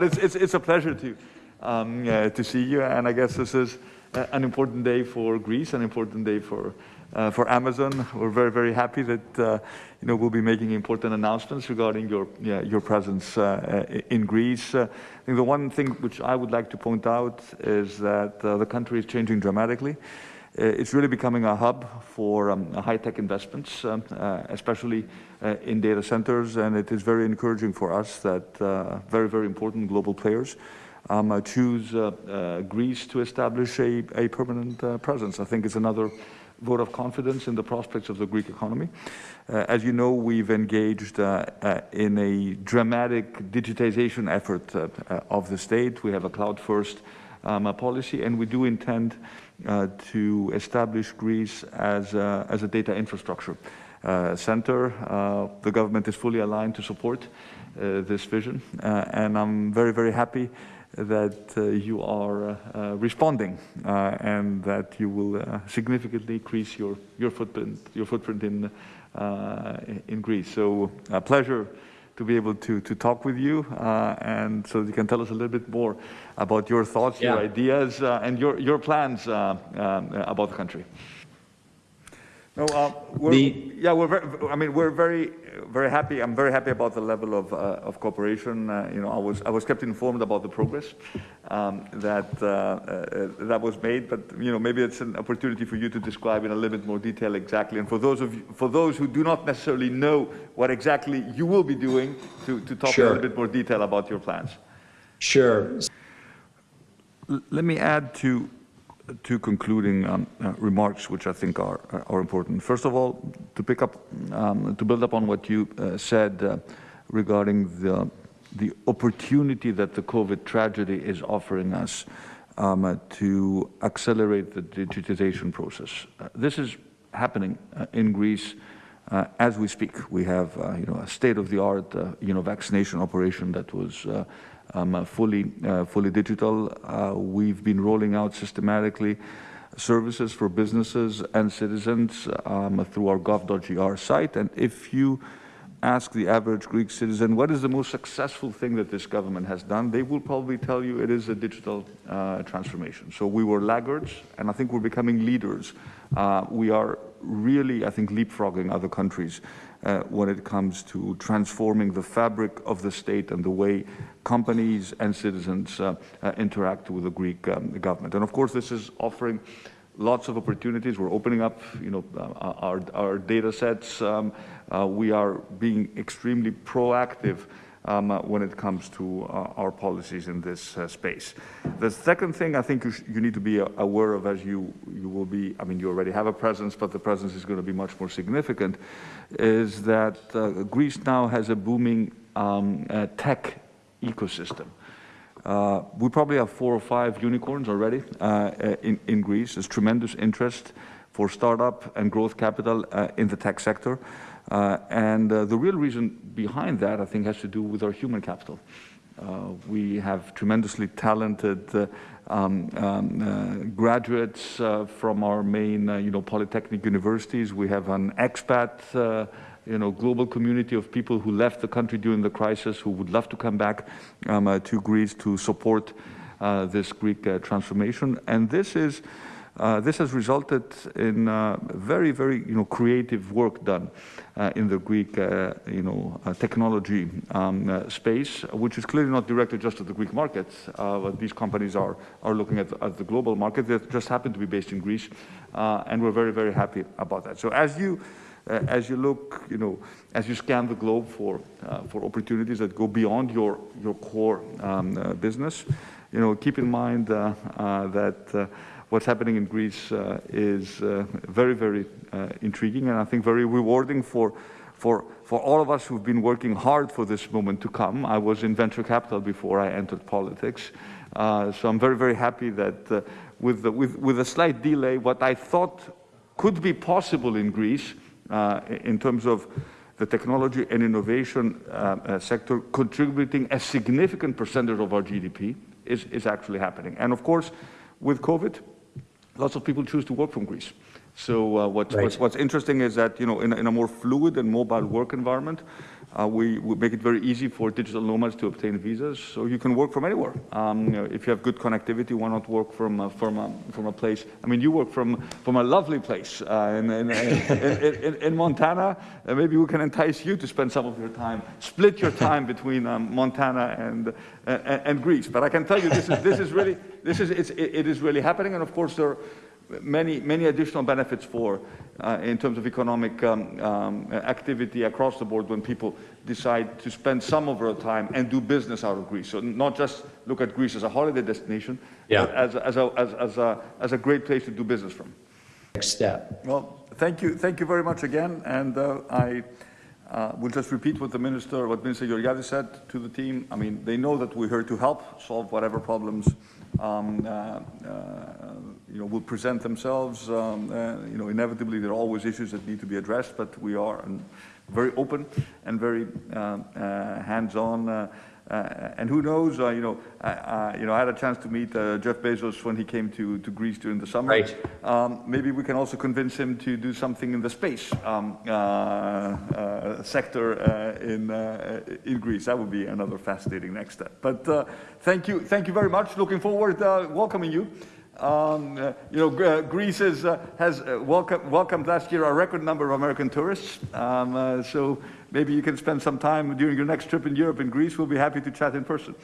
It's, it's, it's a pleasure to, um, uh, to see you, and I guess this is uh, an important day for Greece, an important day for, uh, for Amazon. We're very, very happy that uh, you know, we'll be making important announcements regarding your, yeah, your presence uh, in Greece. I think the one thing which I would like to point out is that the country is changing dramatically. Uh, it's really becoming a hub for um, high-tech investments, um, uh, especially uh, in data centers, and it is very encouraging for us that very, very important global players um, choose Greece to establish a, a permanent presence. I think it's another vote of confidence in the prospects of the Greek economy. Uh, as you know, we've engaged uh, uh, in a dramatic digitization effort of the state. We have a cloud-first um, policy, and we do intend uh, to establish Greece as a, as a data infrastructure uh, center. Uh, the government is fully aligned to support this vision, and I'm very, very happy that uh, you are uh, responding uh, and that you will significantly increase your your footprint your footprint in in Greece. So a pleasure to be able to, to talk with you uh, and so you can tell us a little bit more about your thoughts, yeah. your ideas, uh, and your, your plans uh, um, about the country. No, uh, we're, the, yeah, we're very, I mean, we're very, very happy. I'm very happy about the level of, uh, of cooperation. Uh, you know, I was, I was kept informed about the progress um, that, uh, uh, that was made, but, you know, maybe it's an opportunity for you to describe in a little bit more detail exactly. And for those of you, for those who do not necessarily know what exactly you will be doing, to, to talk sure. in a little bit more detail about your plans. Sure. Let me add to two concluding um, uh, remarks, which I think are, are important. First of all, to pick up, um, to build up on what you uh, said uh, regarding the, the opportunity that the COVID tragedy is offering us um, uh, to accelerate the digitization process. Uh, this is happening uh, in Greece as we speak. We have, you know, a state-of-the-art, you know, vaccination operation that was um, fully, uh, fully digital. Uh, we've been rolling out systematically services for businesses and citizens um, through our gov.gr site. And if you ask the average Greek citizen what is the most successful thing that this government has done, they will probably tell you it is a digital uh, transformation. So we were laggards, and I think we're becoming leaders. Uh, we are really, I think, leapfrogging other countries uh, when it comes to transforming the fabric of the state and the way companies and citizens uh, uh, interact with the Greek um, government. And of course, this is offering lots of opportunities. We're opening up, you know, uh, our, our data sets. Um, uh, we are being extremely proactive um, uh, when it comes to uh, our policies in this uh, space. The second thing I think you, you, need to be aware of as you, you will be, I mean, you already have a presence, but the presence is going to be much more significant, is that uh, Greece now has a booming um, uh, tech ecosystem. Uh, we probably have four or five unicorns already in, in Greece. There's tremendous interest for startup and growth capital in the tech sector. Uh, and uh, the real reason behind that, I think, has to do with our human capital. Uh, we have tremendously talented uh, um, um, uh, graduates uh, from our main, you know, polytechnic universities. We have an expat, you know, global community of people who left the country during the crisis who would love to come back um, to Greece to support this Greek transformation. And this is uh, this has resulted in uh, very, very, you know, creative work done uh, in the Greek, uh, you know, uh, technology um, uh, space, which is clearly not directed just to the Greek market. but these companies are, are looking at, at, the global market. They just happen to be based in Greece, and we're very, very happy about that. So as you, as you look, you know, as you scan the globe for, for opportunities that go beyond your, your core um, business, you know, keep in mind that what's happening in Greece uh, is uh, very, very uh, intriguing and I think very rewarding for, for, for all of us who've been working hard for this moment to come. I was in venture capital before I entered politics. Uh, so I'm very, very happy that uh, with, the, with, with a slight delay, what I thought could be possible in Greece uh, in terms of the technology and innovation sector contributing a significant percentage of our GDP is, is actually happening. And of course, with COVID, lots of people choose to work from Greece. So uh, what, right. what's, what's, interesting is that, you know, in, in, a more fluid and mobile work environment, Uh, we, we make it very easy for digital nomads to obtain visas, so you can work from anywhere. Um, you know, if you have good connectivity, why not work from, uh, from, a, from a place? I mean, you work from, from a lovely place uh, in, in, in, in, Montana. Uh, maybe we can entice you to spend some of your time, split your time between um, Montana and, and, and Greece. But I can tell you, this is, this is really, this is, it's, it, it is really happening, and of course there are many, many additional benefits for, uh, in terms of economic um, um, activity across the board when people decide to spend some of their time and do business out of Greece. So not just look at Greece as a holiday destination, Yeah. but as, a- as, a, as, as, a, as a great place to do business from. Next step. Well, thank you, thank you very much again, and uh, I uh, will just repeat what the minister, what Minister Georgiadis said to the team. I mean, they know that we're here to help solve whatever problems, um, uh, uh, you know, will present themselves. Um, uh, you know, inevitably there are always issues that need to be addressed, but we are very open and very hands-on. Uh, uh, and who knows, uh, you know, I, I, you know, I had a chance to meet uh, Jeff Bezos when he came to, to Greece during the summer. Right. Um, maybe we can also convince him to do something in the space um, uh, uh, sector uh, in, uh, in Greece. That would be another fascinating next step. But uh, thank you, thank you very much. Looking forward uh, welcoming you. Um, uh, you know, uh, Greece is, uh, has uh, welcome, welcomed last year a record number of American tourists. Um, so maybe you can spend some time during your next trip in Europe in Greece. We'll be happy to chat in person.